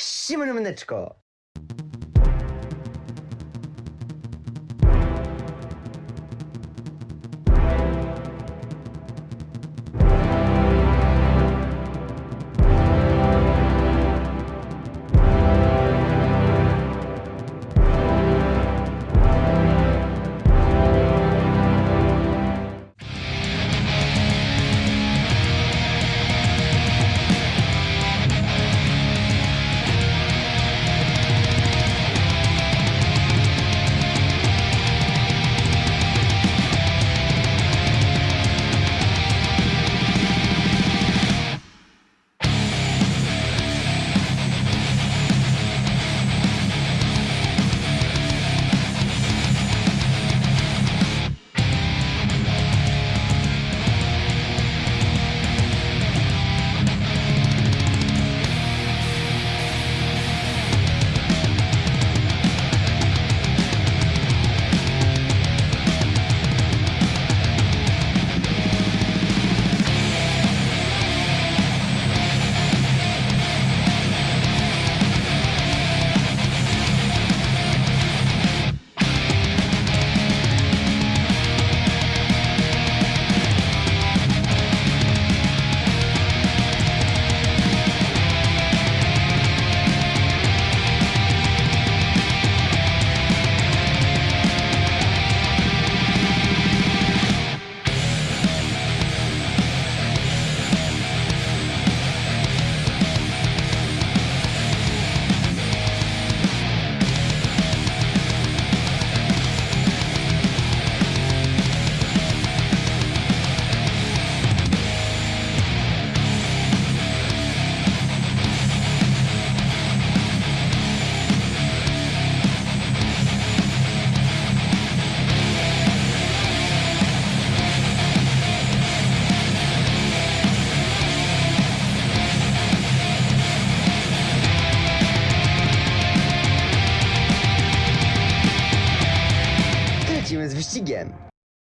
Всім мене,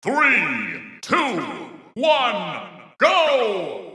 Three, two, one, go!